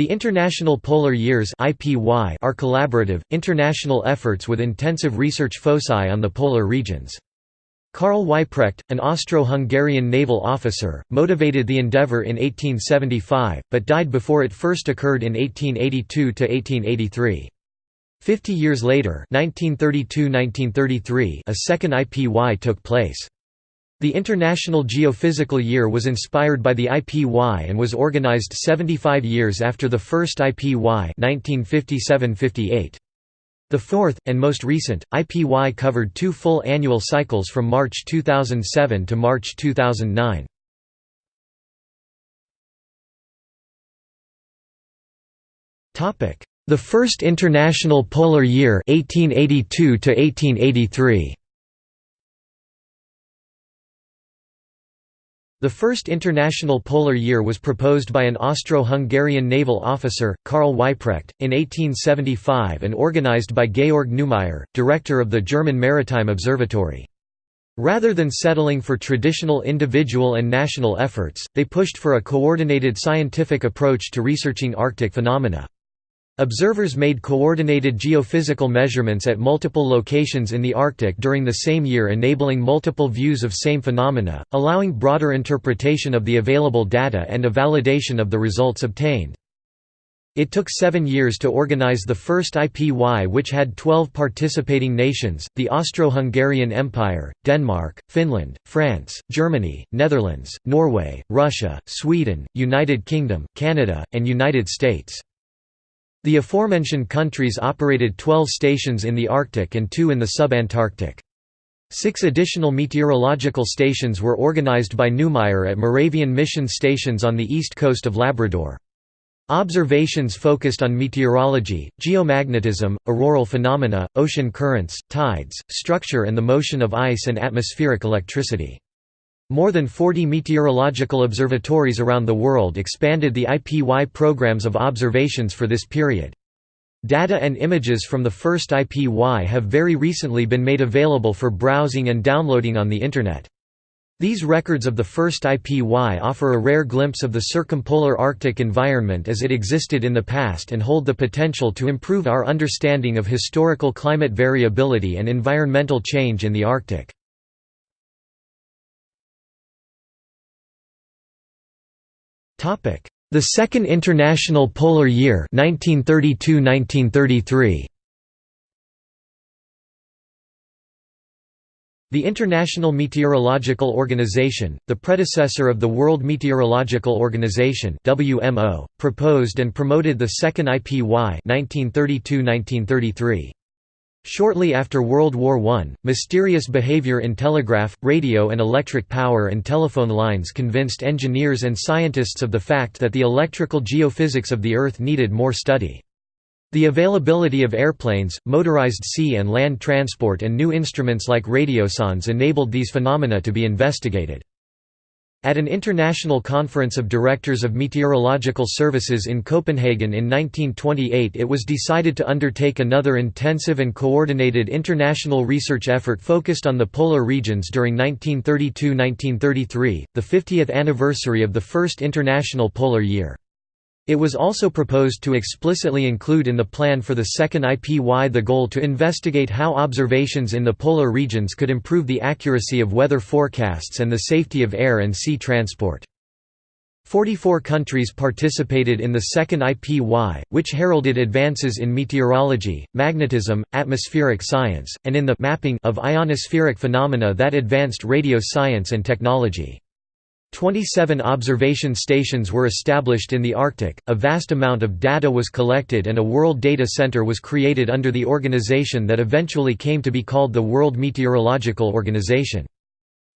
The International Polar Years are collaborative, international efforts with intensive research foci on the polar regions. Karl Weyprecht, an Austro-Hungarian naval officer, motivated the endeavour in 1875, but died before it first occurred in 1882–1883. Fifty years later 1932–1933 a second IPY took place. The International Geophysical Year was inspired by the IPY and was organized 75 years after the first IPY 1957–58. The fourth, and most recent, IPY covered two full annual cycles from March 2007 to March 2009. The First International Polar Year 1882 to 1883. The first International Polar Year was proposed by an Austro-Hungarian naval officer, Karl Weyprecht, in 1875 and organized by Georg Neumayer, director of the German Maritime Observatory. Rather than settling for traditional individual and national efforts, they pushed for a coordinated scientific approach to researching Arctic phenomena. Observers made coordinated geophysical measurements at multiple locations in the Arctic during the same year enabling multiple views of same phenomena, allowing broader interpretation of the available data and a validation of the results obtained. It took seven years to organize the first IPY which had 12 participating nations, the Austro-Hungarian Empire, Denmark, Finland, France, Germany, Netherlands, Norway, Russia, Sweden, United Kingdom, Canada, and United States. The aforementioned countries operated 12 stations in the Arctic and two in the subantarctic. Six additional meteorological stations were organized by Neumayer at Moravian mission stations on the east coast of Labrador. Observations focused on meteorology, geomagnetism, auroral phenomena, ocean currents, tides, structure and the motion of ice and atmospheric electricity. More than 40 meteorological observatories around the world expanded the IPY programs of observations for this period. Data and images from the first IPY have very recently been made available for browsing and downloading on the Internet. These records of the first IPY offer a rare glimpse of the circumpolar Arctic environment as it existed in the past and hold the potential to improve our understanding of historical climate variability and environmental change in the Arctic. The Second International Polar Year 1932–1933. The International Meteorological Organization, the predecessor of the World Meteorological Organization (WMO), proposed and promoted the second IPY 1932–1933. Shortly after World War I, mysterious behavior in telegraph, radio and electric power and telephone lines convinced engineers and scientists of the fact that the electrical geophysics of the Earth needed more study. The availability of airplanes, motorized sea and land transport and new instruments like radiosondes enabled these phenomena to be investigated. At an international conference of directors of meteorological services in Copenhagen in 1928 it was decided to undertake another intensive and coordinated international research effort focused on the polar regions during 1932–1933, the 50th anniversary of the first International Polar Year. It was also proposed to explicitly include in the plan for the second IPY the goal to investigate how observations in the polar regions could improve the accuracy of weather forecasts and the safety of air and sea transport. 44 countries participated in the second IPY, which heralded advances in meteorology, magnetism, atmospheric science, and in the mapping of ionospheric phenomena that advanced radio science and technology. 27 observation stations were established in the Arctic, a vast amount of data was collected and a World Data Center was created under the organization that eventually came to be called the World Meteorological Organization.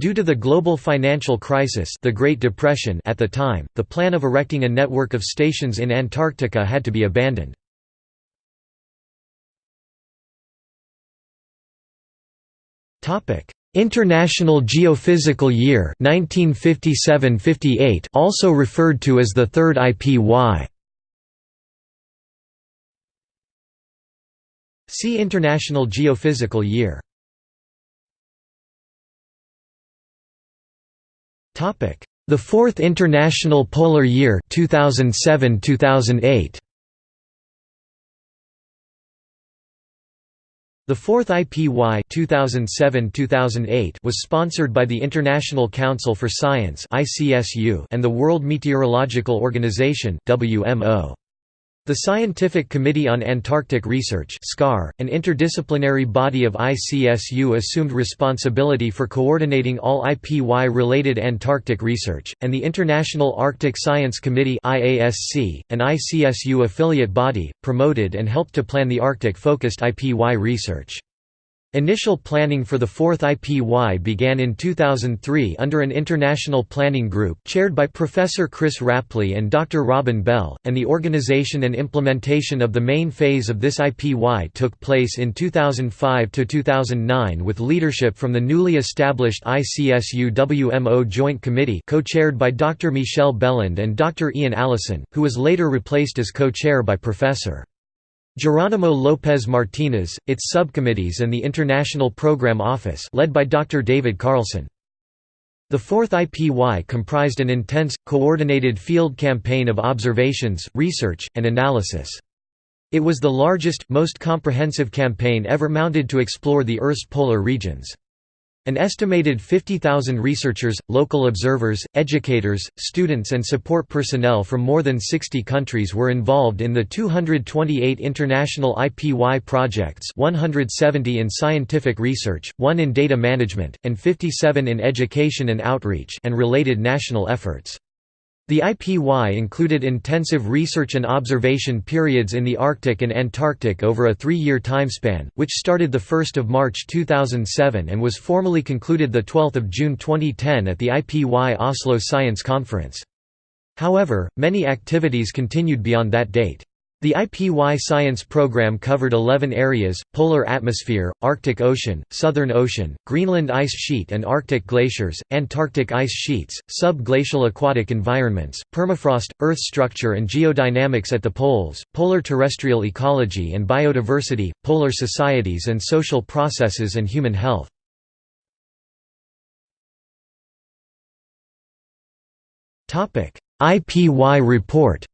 Due to the global financial crisis the Great Depression at the time, the plan of erecting a network of stations in Antarctica had to be abandoned. International Geophysical Year 1957–58 also referred to as the Third IPY. See International Geophysical Year. Topic: The Fourth International Polar Year 2007-2008. The fourth IPY 2007-2008 was sponsored by the International Council for Science and the World Meteorological Organization WMO. The Scientific Committee on Antarctic Research SCAR, an interdisciplinary body of ICSU assumed responsibility for coordinating all IPY-related Antarctic research, and the International Arctic Science Committee IASC, an ICSU affiliate body, promoted and helped to plan the Arctic-focused IPY research. Initial planning for the fourth IPY began in 2003 under an international planning group chaired by Professor Chris Rapley and Dr. Robin Bell, and the organization and implementation of the main phase of this IPY took place in 2005–2009 with leadership from the newly established ICSU-WMO Joint Committee co-chaired by Dr. Michel Béland and Dr. Ian Allison, who was later replaced as co-chair by Professor. Geronimo Lopez Martinez, its subcommittees and the International Program Office led by Dr. David Carlson. The fourth IPY comprised an intense, coordinated field campaign of observations, research, and analysis. It was the largest, most comprehensive campaign ever mounted to explore the Earth's polar regions. An estimated 50,000 researchers, local observers, educators, students and support personnel from more than 60 countries were involved in the 228 international IPY projects 170 in scientific research, 1 in data management, and 57 in education and outreach and related national efforts. The IPY included intensive research and observation periods in the Arctic and Antarctic over a three-year timespan, which started 1 March 2007 and was formally concluded 12 June 2010 at the IPY Oslo Science Conference. However, many activities continued beyond that date. The IPY science program covered 11 areas, polar atmosphere, Arctic Ocean, Southern Ocean, Greenland ice sheet and Arctic glaciers, Antarctic ice sheets, sub-glacial aquatic environments, permafrost, Earth structure and geodynamics at the poles, polar terrestrial ecology and biodiversity, polar societies and social processes and human health. IPY report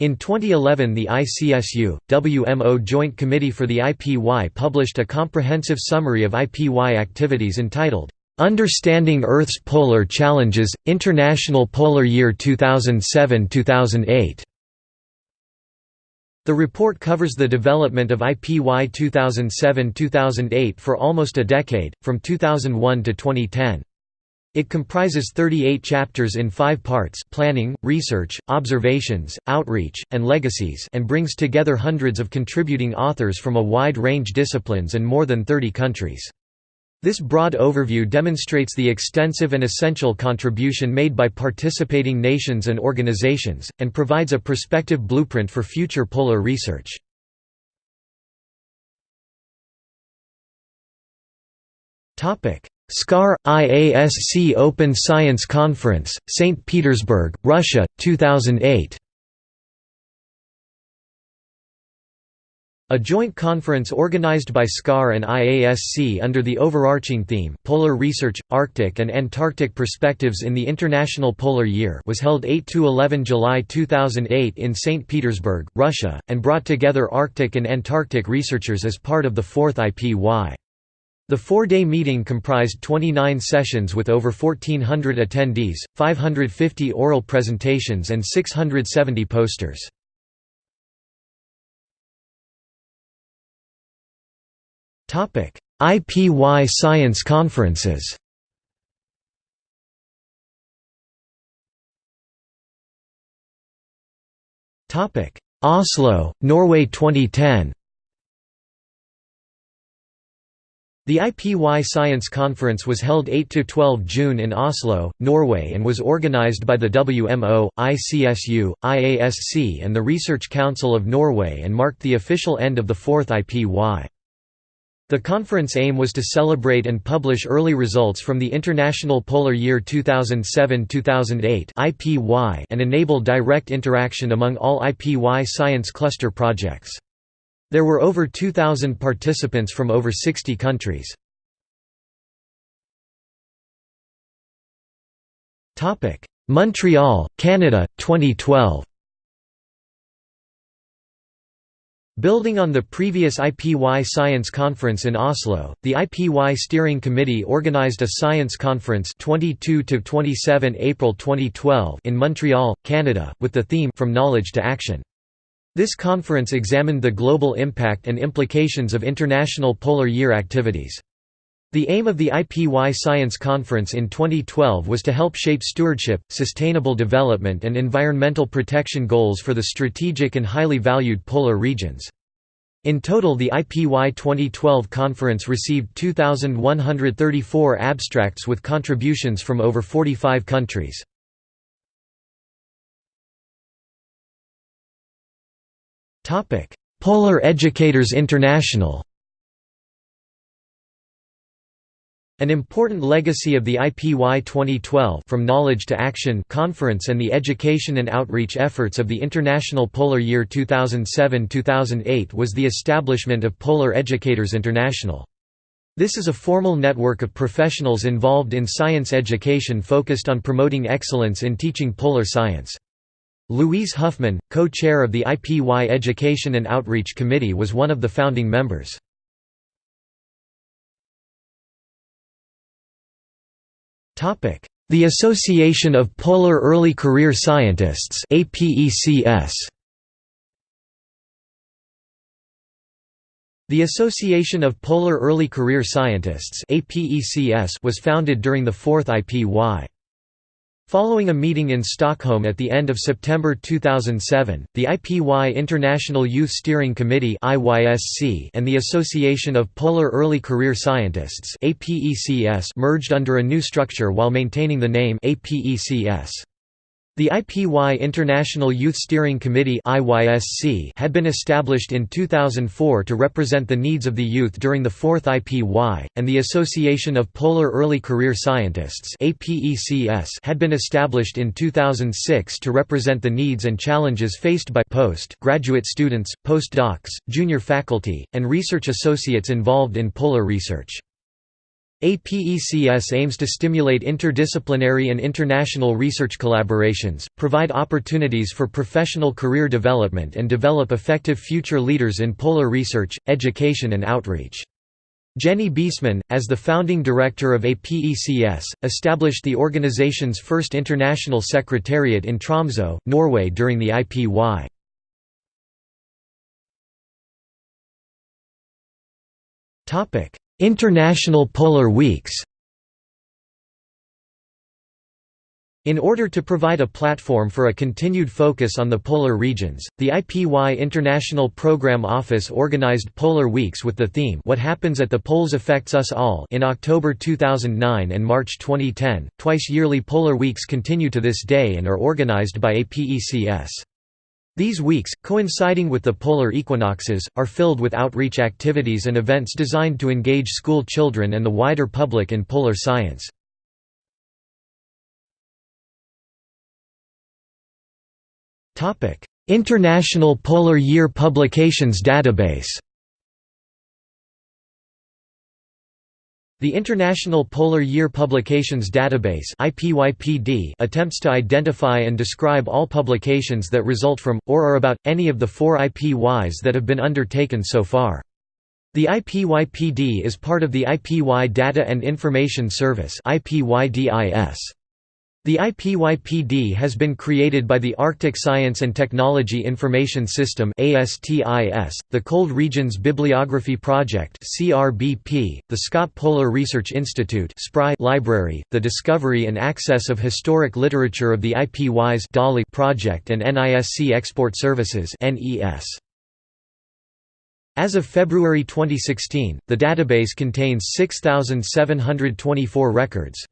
In 2011 the ICSU, WMO Joint Committee for the IPY published a comprehensive summary of IPY activities entitled, "'Understanding Earth's Polar Challenges, International Polar Year 2007–2008". The report covers the development of IPY 2007–2008 for almost a decade, from 2001 to 2010. It comprises 38 chapters in five parts planning, research, observations, outreach, and legacies and brings together hundreds of contributing authors from a wide range of disciplines and more than 30 countries. This broad overview demonstrates the extensive and essential contribution made by participating nations and organizations, and provides a prospective blueprint for future polar research. SCAR – IASC Open Science Conference, St. Petersburg, Russia, 2008 A joint conference organized by SCAR and IASC under the overarching theme, Polar Research, Arctic and Antarctic Perspectives in the International Polar Year was held 8–11 July 2008 in St. Petersburg, Russia, and brought together Arctic and Antarctic researchers as part of the fourth IPY. The four-day meeting comprised 29 sessions with over 1,400 attendees, 550 oral presentations and 670 posters. IPY Science Conferences Oslo, Norway 2010 The IPY Science Conference was held 8–12 June in Oslo, Norway and was organized by the WMO, ICSU, IASC and the Research Council of Norway and marked the official end of the fourth IPY. The conference aim was to celebrate and publish early results from the International Polar Year 2007–2008 and enable direct interaction among all IPY science cluster projects. There were over 2,000 participants from over 60 countries. Montreal, Canada, 2012 Building on the previous IPY Science Conference in Oslo, the IPY Steering Committee organized a science conference 22 to 27 April 2012 in Montreal, Canada, with the theme From Knowledge to Action. This conference examined the global impact and implications of International Polar Year activities. The aim of the IPY Science Conference in 2012 was to help shape stewardship, sustainable development and environmental protection goals for the strategic and highly valued polar regions. In total the IPY 2012 conference received 2,134 abstracts with contributions from over 45 countries. Polar Educators International An important legacy of the IPY 2012 From Knowledge to Action conference and the education and outreach efforts of the International Polar Year 2007-2008 was the establishment of Polar Educators International. This is a formal network of professionals involved in science education focused on promoting excellence in teaching polar science. Louise Huffman, co-chair of the IPY Education and Outreach Committee was one of the founding members. The Association of Polar Early Career Scientists The Association of Polar Early Career Scientists was founded during the fourth IPY. Following a meeting in Stockholm at the end of September 2007, the IPY International Youth Steering Committee and the Association of Polar Early Career Scientists merged under a new structure while maintaining the name APECS. The IPY International Youth Steering Committee had been established in 2004 to represent the needs of the youth during the fourth IPY, and the Association of Polar Early Career Scientists had been established in 2006 to represent the needs and challenges faced by post-graduate students, postdocs, junior faculty, and research associates involved in polar research. APECS aims to stimulate interdisciplinary and international research collaborations, provide opportunities for professional career development and develop effective future leaders in polar research, education and outreach. Jenny Baeseman, as the founding director of APECS, established the organization's first international secretariat in Tromsø, Norway during the IPY. International Polar Weeks In order to provide a platform for a continued focus on the polar regions, the IPY International Program Office organized Polar Weeks with the theme What Happens at the Poles Affects Us All in October 2009 and March 2010. Twice yearly Polar Weeks continue to this day and are organized by APECS. These weeks, coinciding with the polar equinoxes, are filled with outreach activities and events designed to engage school children and the wider public in polar science. International Polar Year Publications Database The International Polar Year Publications Database attempts to identify and describe all publications that result from, or are about, any of the four IPYs that have been undertaken so far. The IPYPD is part of the IPY Data and Information Service IPYDIS. The IPYPD has been created by the Arctic Science and Technology Information System the Cold Regions Bibliography Project the Scott Polar Research Institute Library, the Discovery and Access of Historic Literature of the IPY's project and NISC Export Services As of February 2016, the database contains 6,724 records.